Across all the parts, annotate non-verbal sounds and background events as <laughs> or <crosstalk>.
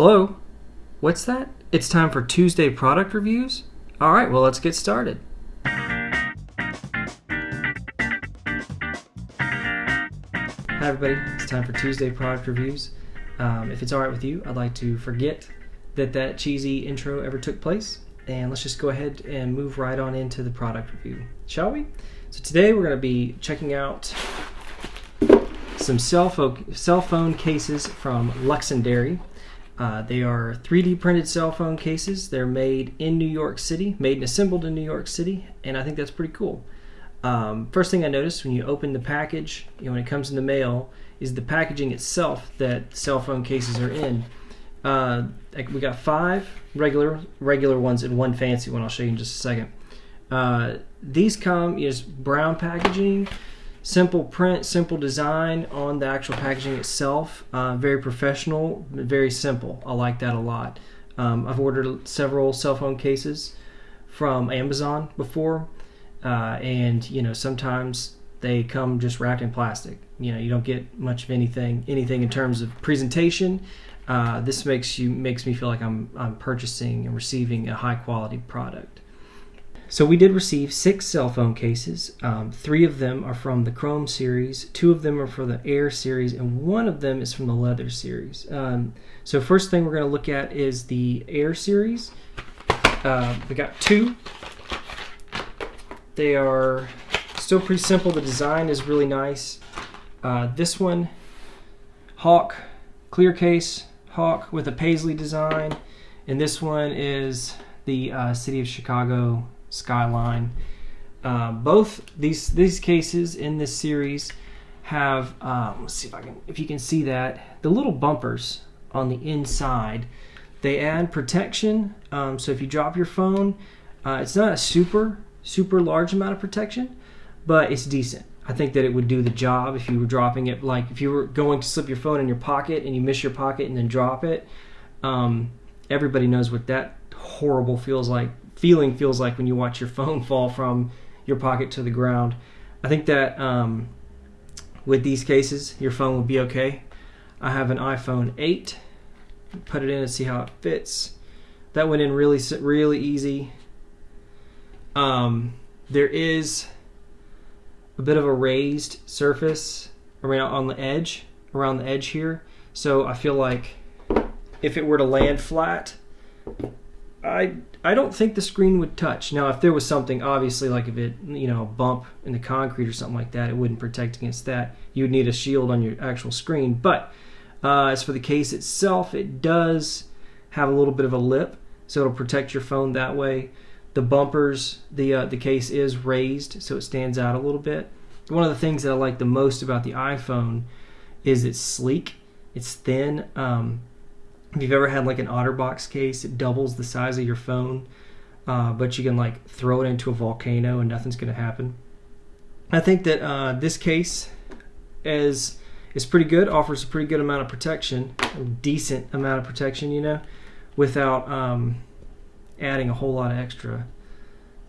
Hello? What's that? It's time for Tuesday product reviews? All right, well, let's get started. Hi, everybody. It's time for Tuesday product reviews. Um, if it's all right with you, I'd like to forget that that cheesy intro ever took place, and let's just go ahead and move right on into the product review, shall we? So today we're going to be checking out some cell phone, cases from Luxendary. Uh, they are 3D printed cell phone cases. They're made in New York City, made and assembled in New York City, and I think that's pretty cool. Um, first thing I noticed when you open the package, you know, when it comes in the mail, is the packaging itself that cell phone cases are in. Uh, we got five regular regular ones and one fancy one. I'll show you in just a second. Uh, these come is brown packaging simple print, simple design on the actual packaging itself. Uh, very professional, very simple. I like that a lot. Um, I've ordered several cell phone cases from Amazon before, uh, and you know sometimes they come just wrapped in plastic. You know you don't get much of anything anything in terms of presentation. Uh, this makes you makes me feel like I'm I'm purchasing and receiving a high quality product. So we did receive six cell phone cases. Um, three of them are from the Chrome series, two of them are for the Air series, and one of them is from the Leather series. Um, so first thing we're going to look at is the Air series. Uh, we got two. They are still pretty simple. The design is really nice. Uh, this one, Hawk, clear case, Hawk with a paisley design. And this one is the uh, City of Chicago skyline. Uh, both these these cases in this series have um, let's see if I can if you can see that. The little bumpers on the inside they add protection. Um, so if you drop your phone uh, it's not a super super large amount of protection but it's decent. I think that it would do the job if you were dropping it like if you were going to slip your phone in your pocket and you miss your pocket and then drop it. Um, everybody knows what that horrible feels like feeling feels like when you watch your <laughs> phone fall from your pocket to the ground. I think that um, with these cases, your phone will be okay. I have an iPhone 8. Put it in and see how it fits. That went in really, really easy. Um, there is a bit of a raised surface around on the edge, around the edge here. So I feel like if it were to land flat, I I don't think the screen would touch. Now, if there was something obviously like if it you know a bump in the concrete or something like that, it wouldn't protect against that. You would need a shield on your actual screen. But uh, as for the case itself, it does have a little bit of a lip, so it'll protect your phone that way. The bumpers, the uh, the case is raised, so it stands out a little bit. One of the things that I like the most about the iPhone is it's sleek, it's thin. Um, if you've ever had like an OtterBox case, it doubles the size of your phone, uh, but you can like throw it into a volcano and nothing's going to happen. I think that uh, this case is is pretty good, offers a pretty good amount of protection, a decent amount of protection, you know, without um, adding a whole lot of extra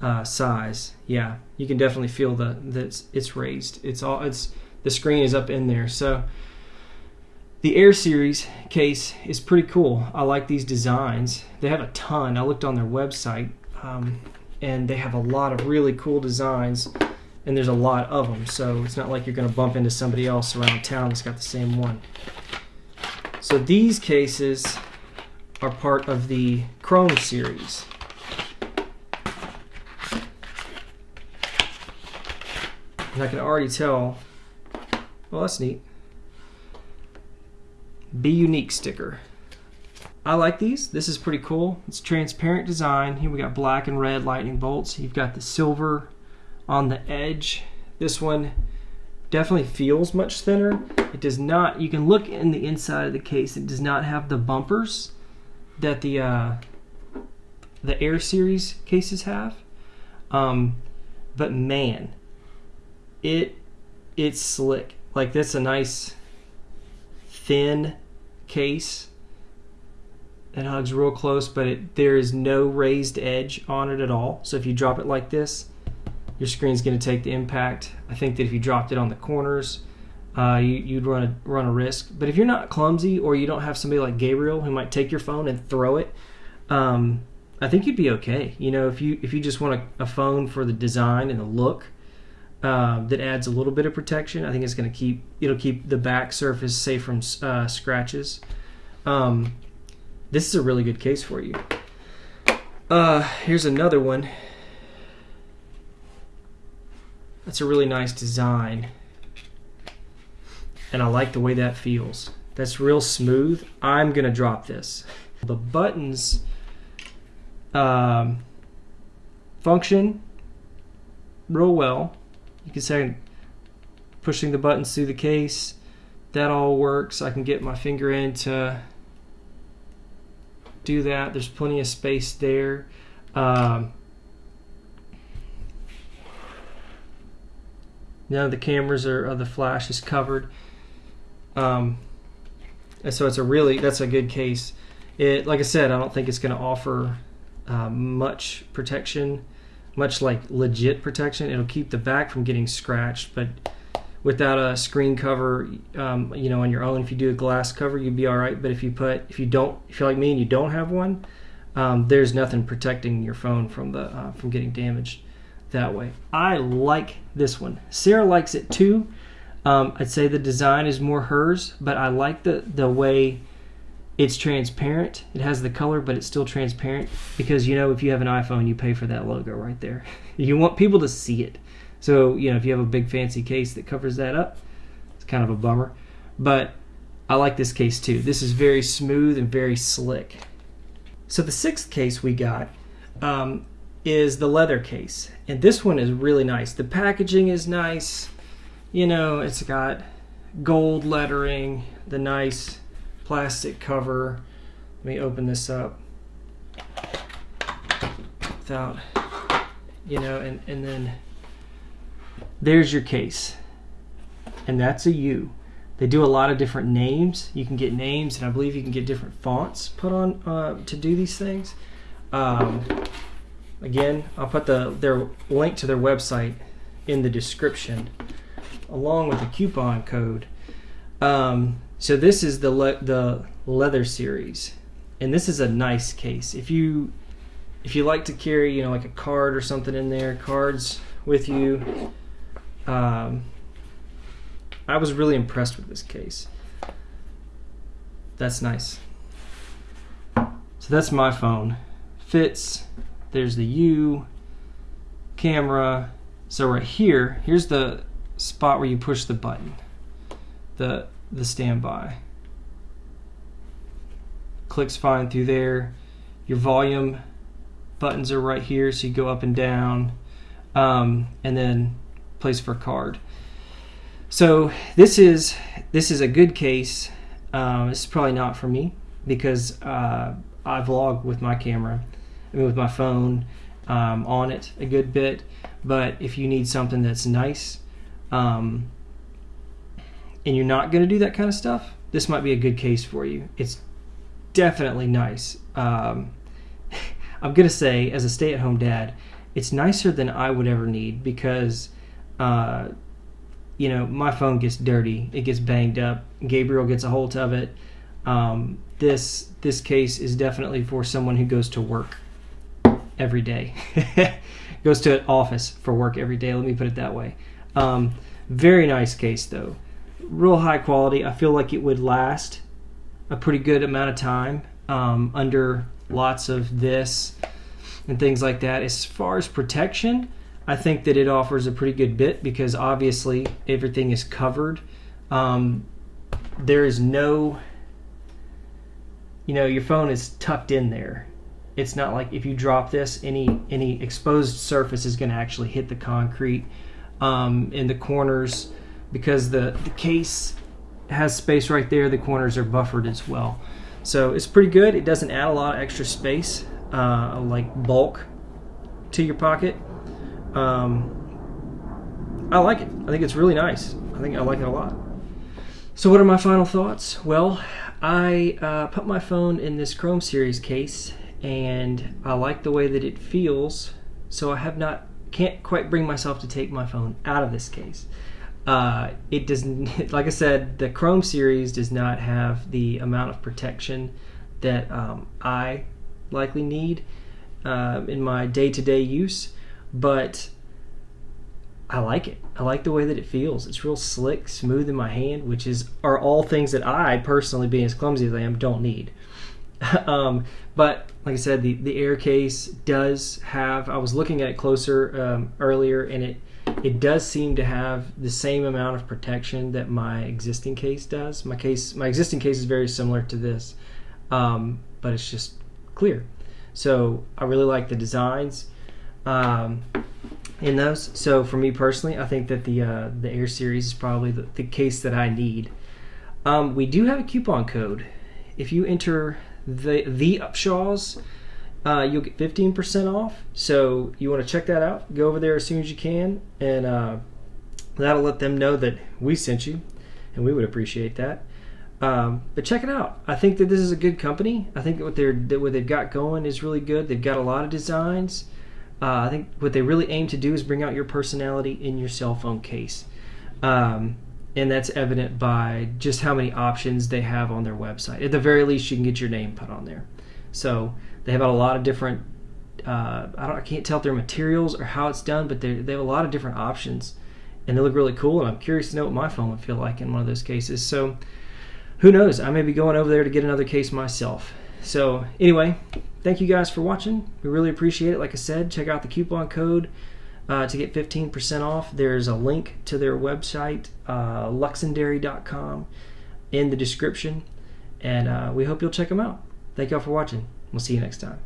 uh, size. Yeah, you can definitely feel the that it's raised. It's all it's the screen is up in there, so. The Air Series case is pretty cool. I like these designs. They have a ton. I looked on their website, um, and they have a lot of really cool designs, and there's a lot of them. So it's not like you're going to bump into somebody else around town that's got the same one. So these cases are part of the Chrome series. And I can already tell, well, that's neat. Be Unique sticker. I like these. This is pretty cool. It's transparent design. Here we got black and red lightning bolts. You've got the silver on the edge. This one definitely feels much thinner. It does not, you can look in the inside of the case. It does not have the bumpers that the uh, the Air Series cases have. Um, but man, it it's slick. Like that's a nice thin case. It hugs real close, but it, there is no raised edge on it at all. So if you drop it like this, your screen's going to take the impact. I think that if you dropped it on the corners, uh, you, would run a run a risk. But if you're not clumsy or you don't have somebody like Gabriel who might take your phone and throw it, um, I think you'd be okay. You know, if you if you just want a, a phone for the design and the look uh, that adds a little bit of protection, I think it's going to keep it'll keep the back surface safe from uh, scratches. Um, this is a really good case for you. Uh, here's another one. That's a really nice design. And I like the way that feels. That's real smooth. I'm going to drop this. The buttons um, function real well. You can say pushing the buttons through the case. That all works. I can get my finger in to do that. There's plenty of space there. Um, None of the cameras or, or the flash is covered. Um, and so it's a really that's a good case. It like I said, I don't think it's going to offer uh, much protection, much like legit protection. It'll keep the back from getting scratched, but without a screen cover, um, you know, on your own, if you do a glass cover, you'd be all right. But if you put, if you don't, if you're like me and you don't have one, um, there's nothing protecting your phone from the uh, from getting damaged that way. I like this one. Sarah likes it too. Um, I'd say the design is more hers, but I like the the way it's transparent. It has the color, but it's still transparent because you know if you have an iPhone, you pay for that logo right there. <laughs> you want people to see it. So you know if you have a big fancy case that covers that up, it's kind of a bummer. But I like this case too. This is very smooth and very slick. So the sixth case we got um, is the leather case. And this one is really nice. The packaging is nice. You know, it's got gold lettering, the nice plastic cover. Let me open this up without, you know, and, and then there's your case. And that's a U. They do a lot of different names. You can get names, and I believe you can get different fonts put on uh, to do these things. Um, Again, I'll put the their link to their website in the description, along with the coupon code. Um, so this is the le- the leather series, and this is a nice case. If you if you like to carry, you know, like a card or something in there, cards with you. Um, I was really impressed with this case. That's nice. So that's my phone. Fits there's the U, camera. So right here, here's the spot where you push the button, the, the standby. Clicks fine through there. Your volume buttons are right here, so you go up and down, um, and then place for card. So this is this is a good case. Um, this is probably not for me because uh, I vlog with my camera I mean, with my phone um, on it a good bit. But if you need something that's nice, um, and you're not going to do that kind of stuff, this might be a good case for you. It's definitely nice. Um, <laughs> I'm going to say, as a stay at home dad, it's nicer than I would ever need because, uh, you know, my phone gets dirty, it gets banged up. Gabriel gets a hold of it. Um, this this case is definitely for someone who goes to work every day. <laughs> Goes to an office for work every day. Let me put it that way. Um, very nice case though, real high quality. I feel like it would last a pretty good amount of time um, under lots of this and things like that. As far as protection, I think that it offers a pretty good bit because obviously everything is covered. Um, there is no, you know, your phone is tucked in there it's not like if you drop this, any any exposed surface is going to actually hit the concrete um, in the corners because the the case has space right there. The corners are buffered as well, so it's pretty good. It doesn't add a lot of extra space, uh, like bulk, to your pocket. Um, I like it. I think it's really nice. I think I like it a lot. So, what are my final thoughts? Well, I uh, put my phone in this Chrome Series case and I like the way that it feels. So I have not can't quite bring myself to take my phone out of this case. Uh, it doesn't, <laughs> like I said, the Chrome series does not have the amount of protection that um, I likely need uh, in my day to day use, but I like it. I like the way that it feels. It's real slick, smooth in my hand, which is are all things that I personally, being as clumsy as I am, don't need. <laughs> um, but like I said, the the air case does have. I was looking at it closer um, earlier, and it it does seem to have the same amount of protection that my existing case does. My case, my existing case is very similar to this, um, but it's just clear. So I really like the designs um, in those. So for me personally, I think that the uh, the Air Series is probably the, the case that I need. Um, we do have a coupon code. If you enter the the Upshaws, uh, you'll get 15% off. So you want to check that out. Go over there as soon as you can, and uh, that'll let them know that we sent you, and we would appreciate that. Um, but check it out. I think that this is a good company. I think that what they're that what they've got going is really good. They've got a lot of designs. Uh, I think what they really aim to do is bring out your personality in your cell phone case. Um, and that's evident by just how many options they have on their website. At the very least, you can get your name put on there. So they have a lot of different. Uh, I don't. I can't tell if they're materials or how it's done, but they they have a lot of different options, and they look really cool. And I'm curious to know what my phone would feel like in one of those cases. So who knows? I may be going over there to get another case myself. So, anyway, thank you guys for watching. We really appreciate it. Like I said, check out the coupon code uh, to get 15% off. There's a link to their website, uh, luxendary.com, in the description. And uh, we hope you'll check them out. Thank y'all for watching. We'll see you next time.